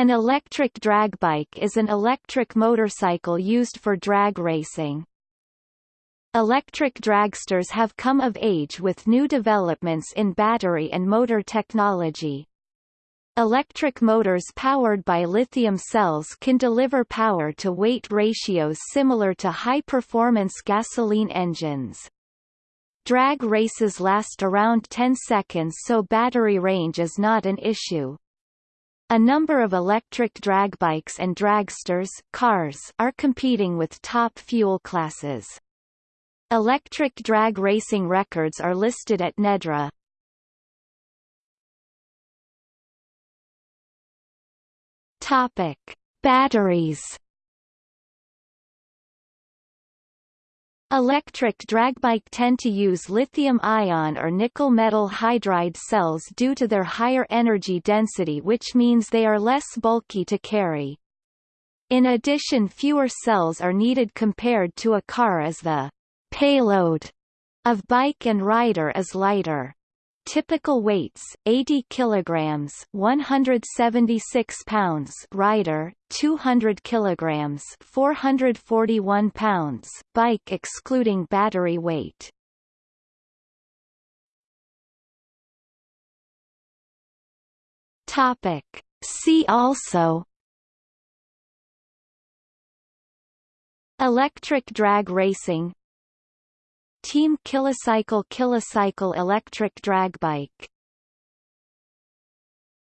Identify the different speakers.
Speaker 1: An electric drag bike is an electric motorcycle used for drag racing. Electric dragsters have come of age with new developments in battery and motor technology. Electric motors powered by lithium cells can deliver power-to-weight ratios similar to high-performance gasoline engines. Drag races last around 10 seconds so battery range is not an issue. A number of electric drag bikes and dragsters cars are competing with top fuel classes. Electric drag racing records are listed at NEDRA. Topic: Batteries Electric drag bike tend to use lithium-ion or nickel metal hydride cells due to their higher energy density which means they are less bulky to carry. In addition fewer cells are needed compared to a car as the payload of bike and rider is lighter. Typical weights: 80 kilograms, 176 pounds. Rider: 200 kilograms, 441 pounds. Bike excluding battery weight. Topic: See also. Electric drag racing Team KillaCycle KillaCycle electric drag bike